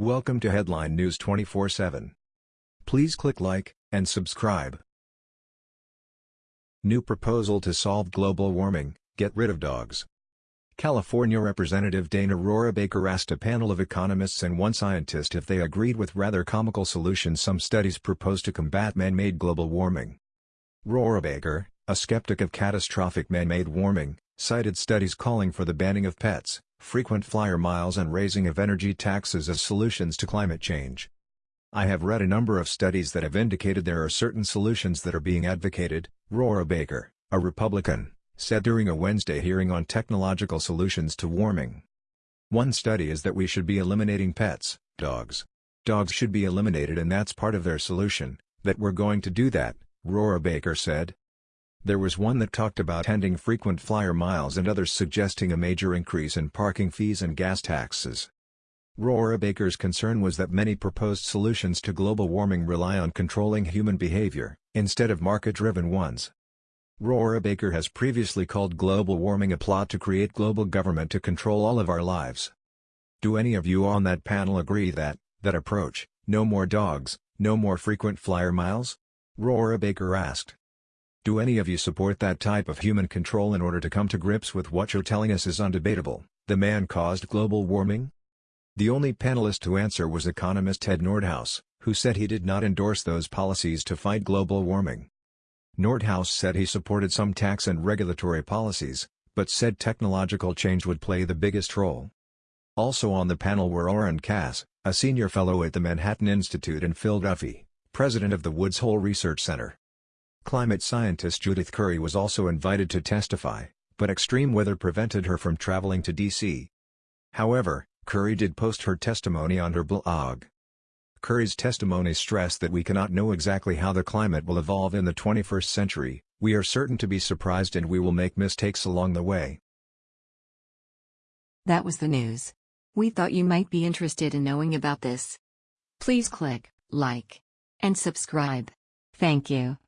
Welcome to Headline News 24/7. Please click like and subscribe. New proposal to solve global warming, get rid of dogs. California Representative Dana Rohrabacher asked a panel of economists and one scientist if they agreed with rather comical solutions some studies propose to combat man-made global warming. Rohrabacher, a skeptic of catastrophic man-made warming, cited studies calling for the banning of pets, frequent flyer miles and raising of energy taxes as solutions to climate change. I have read a number of studies that have indicated there are certain solutions that are being advocated, Rohrabacher, a Republican, said during a Wednesday hearing on technological solutions to warming. One study is that we should be eliminating pets, dogs. Dogs should be eliminated and that's part of their solution, that we're going to do that, Rohrabacher said. There was one that talked about ending frequent flyer miles and others suggesting a major increase in parking fees and gas taxes. Rohrabacher's concern was that many proposed solutions to global warming rely on controlling human behavior, instead of market-driven ones. Rohrabacher has previously called global warming a plot to create global government to control all of our lives. Do any of you on that panel agree that, that approach, no more dogs, no more frequent flyer miles? Rohrabacher asked. Do any of you support that type of human control in order to come to grips with what you're telling us is undebatable, the man-caused global warming? The only panelist to answer was economist Ted Nordhaus, who said he did not endorse those policies to fight global warming. Nordhaus said he supported some tax and regulatory policies, but said technological change would play the biggest role. Also on the panel were Oren Cass, a senior fellow at the Manhattan Institute and Phil Duffy, president of the Woods Hole Research Center. Climate scientist Judith Curry was also invited to testify, but extreme weather prevented her from traveling to D.C. However, Curry did post her testimony on her blog. Curry's testimony stressed that we cannot know exactly how the climate will evolve in the 21st century, we are certain to be surprised and we will make mistakes along the way. That was the news. We thought you might be interested in knowing about this. Please click like and subscribe. Thank you.